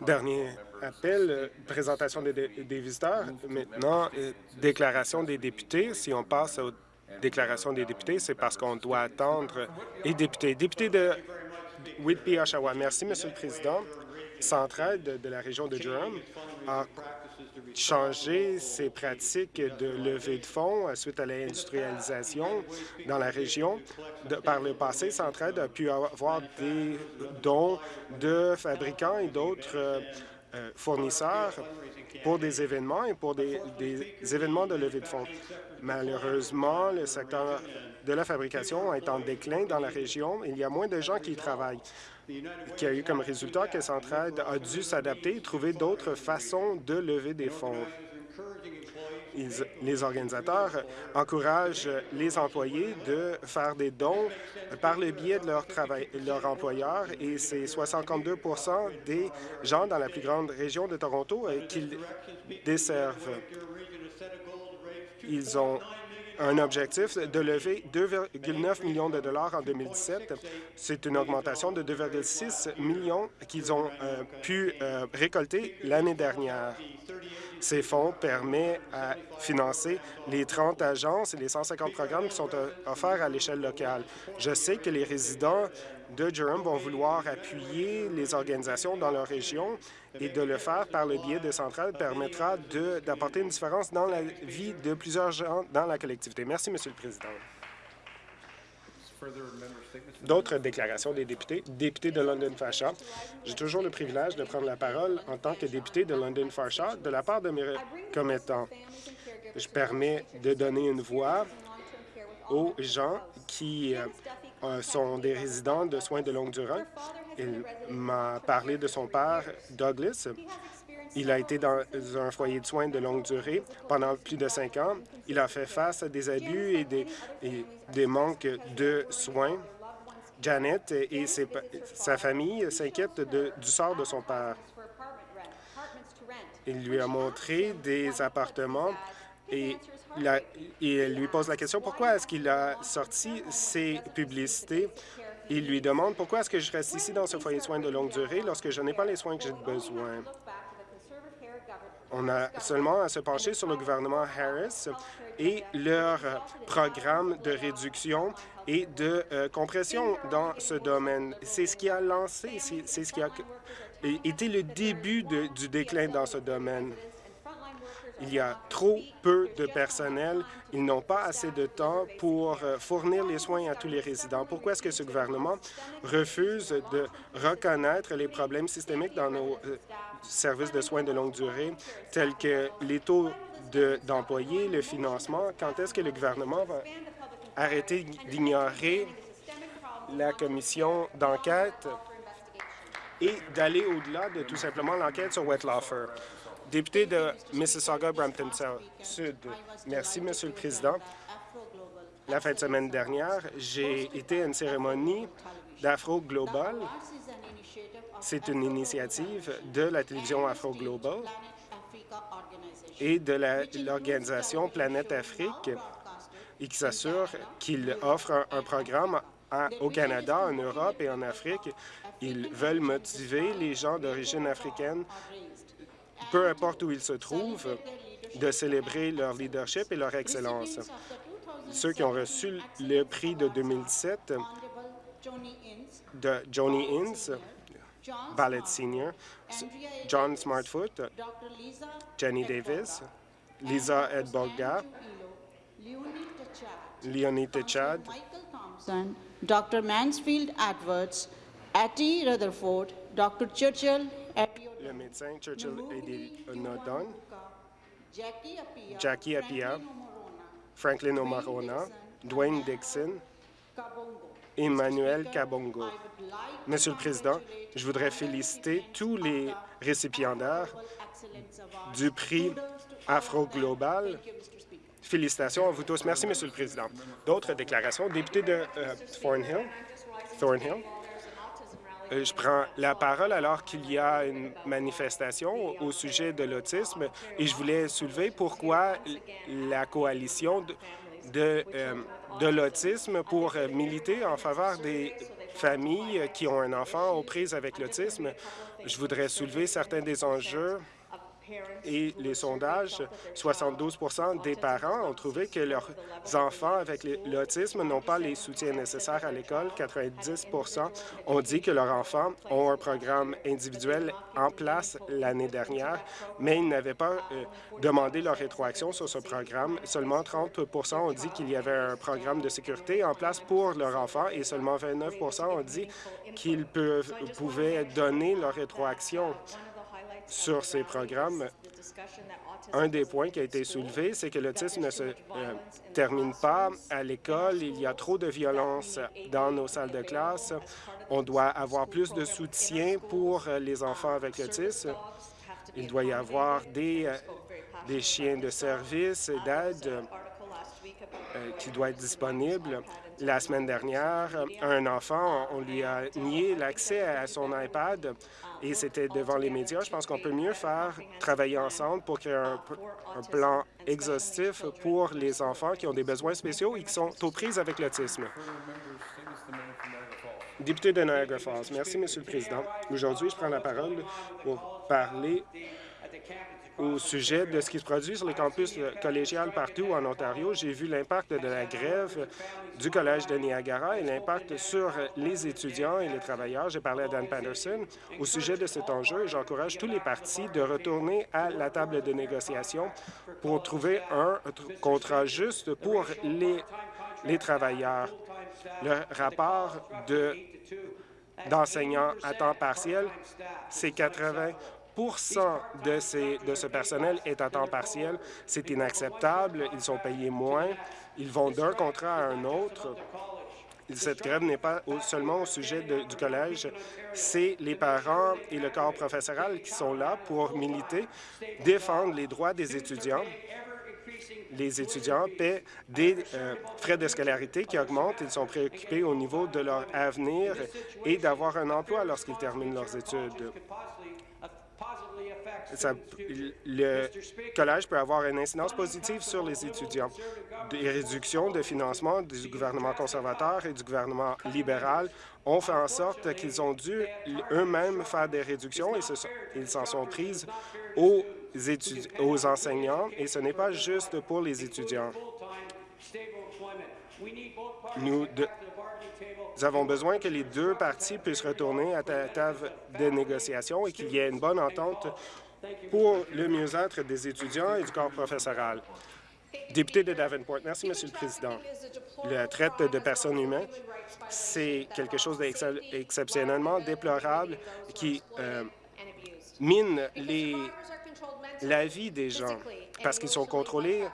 Dernier appel, euh, présentation des, visiteurs. Maintenant, euh, déclaration des députés. Si on passe aux déclarations des députés, c'est parce qu'on doit attendre les députés. Député de Whitby, Oshawa. Merci, Monsieur le Président. Centraide de la région de Durham a changé ses pratiques de levée de fonds suite à l'industrialisation dans la région. par le passé, Centraide a pu avoir des dons de fabricants et d'autres euh, fournisseurs pour des événements et pour des, événements de levée de fonds. Malheureusement, le secteur de la fabrication est en déclin dans la région. Il y a moins de gens qui y travaillent, qui a eu comme résultat que Centraide a dû s'adapter et trouver d'autres façons de lever des fonds les organisateurs encouragent les employés de faire des dons par le biais de leur, travail, leur employeur et c'est 52% des gens dans la plus grande région de Toronto euh, qu'ils desservent. Ils ont un objectif de lever 2,9 millions de dollars en 2017. C'est une augmentation de 2,6 millions qu'ils ont euh, pu euh, récolter l'année dernière. Ces fonds permettent à financer les 30 agences et les 150 programmes qui sont euh, offerts à l'échelle locale. Je sais que les résidents de Durham vont vouloir appuyer les organisations dans leur région et de le faire par le biais de centrales permettra d'apporter une différence dans la vie de plusieurs gens dans la collectivité. Merci, Monsieur le Président. D'autres déclarations des députés. Député de London Fasha. J'ai toujours le privilège de prendre la parole en tant que député de London Fasha de la part de mes commettants. Je permets de donner une voix aux gens qui euh, euh, sont des résidents de soins de longue durée. Il m'a parlé de son père, Douglas. Il a été dans un foyer de soins de longue durée pendant plus de cinq ans. Il a fait face à des abus et des, des manques de soins. Janet et sa famille s'inquiètent du sort de son père. Il lui a montré des appartements et il lui pose la question pourquoi est-ce qu'il a sorti ces publicités? Il lui demande pourquoi est-ce que je reste ici dans ce foyer de soins de longue durée lorsque je n'ai pas les soins que j'ai besoin? On a seulement à se pencher sur le gouvernement Harris et leur programme de réduction et de euh, compression dans ce domaine. C'est ce qui a lancé, c'est ce qui a été le début du déclin dans ce domaine. Il y a trop peu de personnel. Ils n'ont pas assez de temps pour euh, fournir les soins à tous les résidents. Pourquoi est-ce que ce gouvernement refuse de reconnaître les problèmes systémiques dans nos euh, services de soins de longue durée, tels que les taux d'employés, le financement? Quand est-ce que le gouvernement va arrêter d'ignorer la commission d'enquête? Et d'aller au-delà de tout simplement l'enquête sur Wettlaufer? Député de Mississauga-Brampton Sud. Merci, Monsieur le Président. La fin de semaine dernière, j'ai été à une cérémonie d'Afro Global. C'est une initiative de la télévision Afro Global et de l'organisation Planète Afrique et qui s'assure qu'il offre un, programme au Canada, en Europe et en Afrique. Ils veulent motiver les gens d'origine africaine peu importe où ils se trouvent, de célébrer leur leadership et leur excellence. Ceux qui ont reçu le prix de 2017 de Johnny Innes, Ballet Senior, John Smartfoot, Jenny Davis, Lisa Edbolga, Leonie Techad, Dr. Mansfield Edwards, Atty Rutherford, Dr. Churchill, le médecin Churchill Nodon, Jackie Apia, Franklin Omarona, Dwayne Dixon, Emmanuel Kabongo. Monsieur le Président, je voudrais féliciter tous les récipiendaires du prix Afro-Global. Félicitations à vous tous. Merci, Monsieur le Président. D'autres déclarations? Député de euh, Thornhill. Thornhill. Euh, je prends la parole alors qu'il y a une manifestation au sujet de l'autisme et je voulais soulever pourquoi la coalition de, euh, de, l'autisme pour militer en faveur des familles qui ont un enfant aux prises avec l'autisme. Je voudrais soulever certains des enjeux et les sondages, 72% des parents ont trouvé que leurs enfants avec l'autisme n'ont pas les soutiens nécessaires à l'école. 90% ont dit que leurs enfants ont un programme individuel en place l'année dernière, mais ils n'avaient pas euh, demandé leur rétroaction sur ce programme. Seulement 30% ont dit qu'il y avait un programme de sécurité en place pour leurs enfants et seulement 29% ont dit qu'ils pouvaient donner leur rétroaction sur ces programmes. Un des points qui a été soulevé, c'est que l'autisme ne se euh, termine pas à l'école. Il y a trop de violence dans nos salles de classe. On doit avoir plus de soutien pour les enfants avec l'autisme. Il doit y avoir des, euh, chiens de service d'aide euh, qui doivent être disponibles. La semaine dernière, un enfant, on lui a nié l'accès à son iPad et c'était devant les médias. Je pense qu'on peut mieux faire travailler ensemble pour créer un, plan exhaustif pour les enfants qui ont des besoins spéciaux et qui sont aux prises avec l'autisme. Député de Niagara Falls. Merci, Monsieur le Président. Aujourd'hui, je prends la parole pour parler au sujet de ce qui se produit sur les campus collégiales partout en Ontario. J'ai vu l'impact de la grève du Collège de Niagara et l'impact sur les étudiants et les travailleurs. J'ai parlé à Dan Patterson au sujet de cet enjeu et j'encourage tous les partis de retourner à la table de négociation pour trouver un contrat juste pour les, les travailleurs. Le rapport de d'enseignants à temps partiel, c'est 80 de, ces, de ce personnel est à temps partiel. C'est inacceptable. Ils sont payés moins. Ils vont d'un contrat à un autre. Cette grève n'est pas seulement au sujet du collège, c'est les parents et le corps professoral qui sont là pour militer, défendre les droits des étudiants. Les étudiants paient des euh, frais de scolarité qui augmentent. Ils sont préoccupés au niveau de leur avenir et d'avoir un emploi lorsqu'ils terminent leurs études le collège peut avoir une incidence positive sur les étudiants. Des réductions de financement du gouvernement conservateur et du gouvernement libéral ont fait en sorte qu'ils ont dû eux-mêmes faire des réductions et ils s'en sont prises aux, enseignants et ce n'est pas juste pour les étudiants. Nous, nous avons besoin que les deux parties puissent retourner à la table de négociation et qu'il y ait une bonne entente pour le mieux-être des étudiants et du corps professoral. Député de Davenport, merci, Monsieur le Président. La traite de personnes humaines, c'est quelque chose d'exceptionnellement déplorable qui euh, mine la vie des gens parce qu'ils sont contrôlés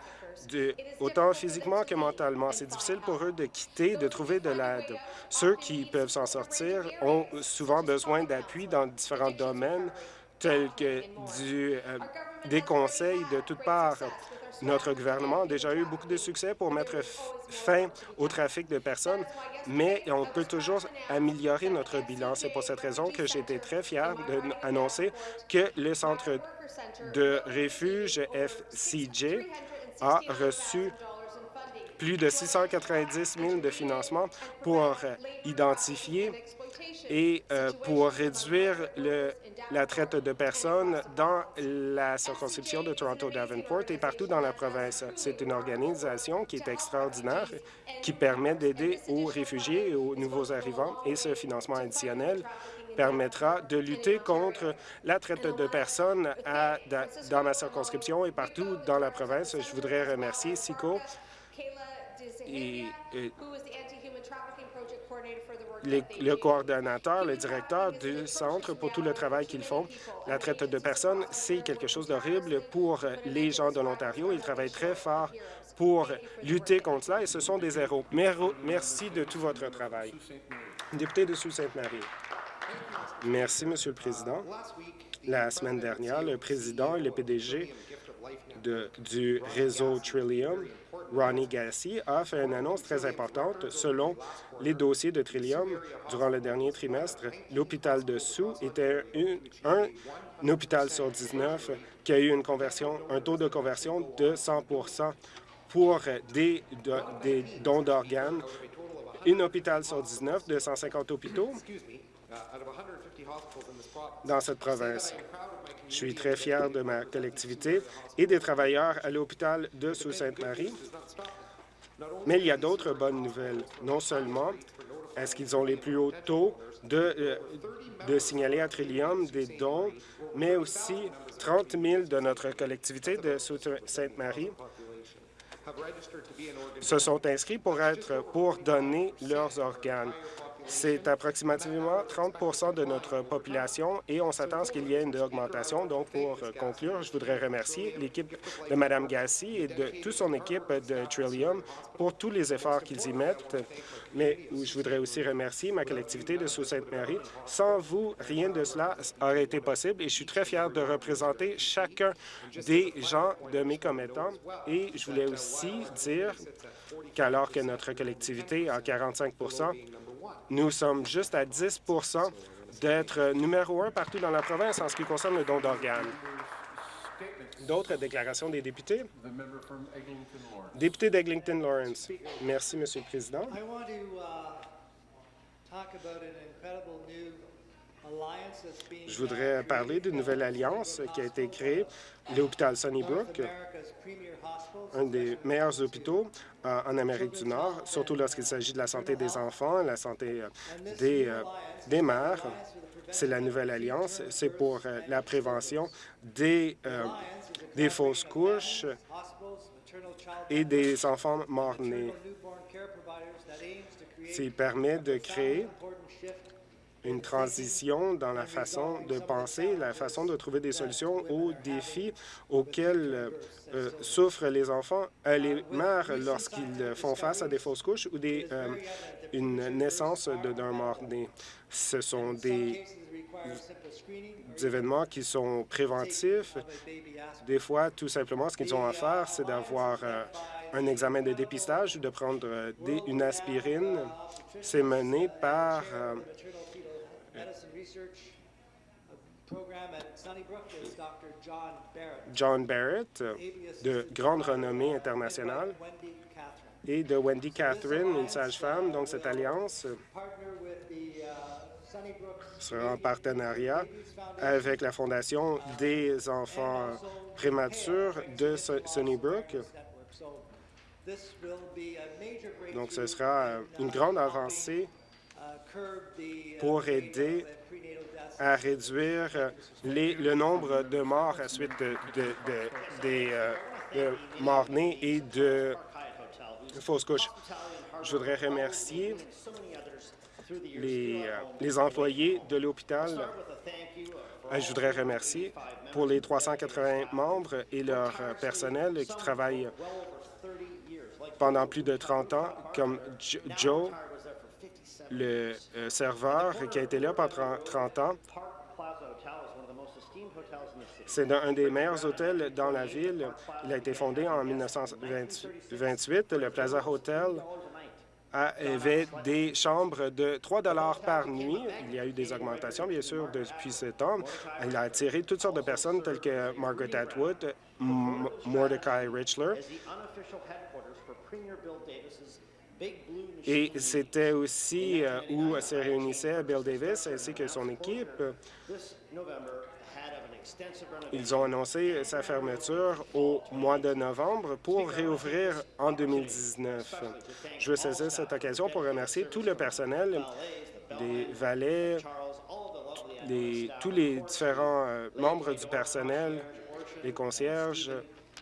autant physiquement que mentalement. C'est difficile pour eux de quitter, de trouver de l'aide. Ceux qui peuvent s'en sortir ont souvent besoin d'appui dans différents domaines, tels que euh, des conseils de toutes parts. Notre gouvernement a déjà eu beaucoup de succès pour mettre fin au trafic de personnes, mais on peut toujours améliorer notre bilan. C'est pour cette raison que j'ai été très fier d'annoncer que le centre de refuge FCJ a reçu plus de 690 000 de financement pour identifier et euh, pour réduire la traite de personnes dans la circonscription de Toronto-Davenport et partout dans la province. C'est une organisation qui est extraordinaire, qui permet d'aider aux réfugiés et aux nouveaux arrivants et ce financement additionnel permettra de lutter contre la traite de personnes dans ma circonscription et partout dans la province. Je voudrais remercier SICO et, le coordonnateur, le directeur du centre pour tout le travail qu'ils font. La traite de personnes, c'est quelque chose d'horrible pour les gens de l'Ontario. Ils travaillent très fort pour lutter contre cela et ce sont des héros. Merci de tout votre travail. Député de Sault-Sainte-Marie. Merci, Monsieur le Président. La semaine dernière, le président et le PDG du réseau Trillium, Ronnie Gassi, a fait une annonce très importante. Selon les dossiers de Trillium, durant le dernier trimestre, l'hôpital de Sous était un, hôpital sur 19 qui a eu une conversion, un taux de conversion de 100% pour des, des dons d'organes. Un hôpital sur 19 de 150 hôpitaux dans cette province. Je suis très fier de ma collectivité et des travailleurs à l'hôpital de Sault-Sainte-Marie. Mais il y a d'autres bonnes nouvelles. Non seulement est-ce qu'ils ont les plus hauts taux de, euh, de signaler à Trillium des dons, mais aussi 30 000 de notre collectivité de Sault-Sainte-Marie se sont inscrits pour être pour donner leurs organes. C'est approximativement 30% de notre population et on s'attend à ce qu'il y ait une augmentation. Donc, pour conclure, je voudrais remercier l'équipe de Mme Gassi et de toute son équipe de Trillium pour tous les efforts qu'ils y mettent. Mais je voudrais aussi remercier ma collectivité de Sault-Sainte-Marie. Sans vous, rien de cela aurait été possible et je suis très fier de représenter chacun des gens de mes commettants. Et je voulais aussi dire qu'alors que notre collectivité a 45 nous sommes juste à 10% d'être numéro un partout dans la province en ce qui concerne le don d'organes. D'autres déclarations des députés? Député d'Eglinton Lawrence. Merci, Monsieur le Président. Je voudrais parler d'une nouvelle alliance qui a été créée, l'hôpital Sunnybrook, un des meilleurs hôpitaux euh, en Amérique du Nord, surtout lorsqu'il s'agit de la santé des enfants, la santé euh, des, euh, des mères. C'est la nouvelle alliance. C'est pour la prévention des, des fausses couches et des enfants morts-nés. Ça permet de créer une transition dans la façon de penser, la façon de trouver des solutions aux défis auxquels euh, souffrent les enfants, euh, les mères lorsqu'ils font face à des fausses couches ou des, euh, une naissance d'un mort-né. Ce sont des, événements qui sont préventifs. Des fois, tout simplement, ce qu'ils ont à faire, c'est d'avoir un examen de dépistage ou de prendre des, une aspirine. C'est mené par John Barrett, de grande renommée internationale, et de Wendy Catherine, une sage-femme. Donc, cette alliance sera en partenariat avec la Fondation des enfants prématures de Sunnybrook. Donc, ce sera une grande avancée pour aider à réduire les, le nombre de morts à suite de, des euh, morts-nés et de fausses couches. Je voudrais remercier les, euh, les employés de l'hôpital. Euh, je voudrais remercier pour les 380 membres et leur personnel qui travaillent pendant plus de 30 ans, comme Joe, le euh, serveur qui a été là pendant 30 ans. C'est un des meilleurs hôtels dans la ville. Il a été fondé en 1928. Le Plaza Hotel avait des chambres de 3 par nuit. Il y a eu des augmentations, bien sûr, depuis ce temps. Il a attiré toutes sortes de personnes telles que Margaret Atwood, Mordecai Richler, et c'était aussi euh, où se réunissait Bill Davis ainsi que son équipe. Ils ont annoncé sa fermeture au mois de novembre pour réouvrir en 2019. Je veux saisir cette occasion pour remercier tout le personnel, des valets, tous les différents euh, membres du personnel, les concierges,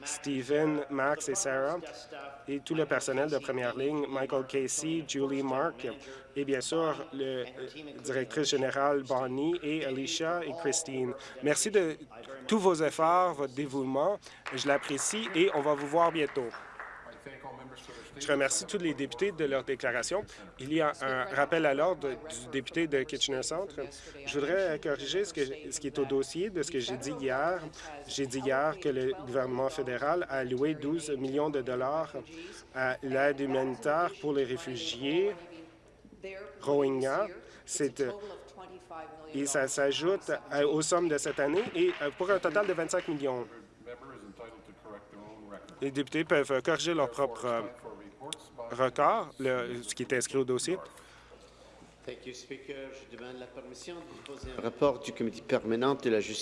Stephen, Max et Sarah, et tout le personnel de première ligne, Michael Casey, Julie Mark, et bien sûr, le directrice générale Bonnie et Alicia et Christine. Merci de tous vos efforts, votre dévouement. Je l'apprécie et on va vous voir bientôt. Je remercie tous les députés de leur déclaration. Il y a un rappel à l'ordre du député de Kitchener Centre. Je voudrais corriger ce, qui est au dossier de ce que j'ai dit hier. J'ai dit hier que le gouvernement fédéral a alloué 12 millions de dollars à l'aide humanitaire pour les réfugiés Rohingya. C'est et ça s'ajoute aux sommes de cette année et euh, pour un total de 25 millions. Les députés peuvent corriger leur propre record, ce qui est inscrit au dossier. Thank you, Speaker. Je demande la permission de déposer un rapport du comité permanent de la justice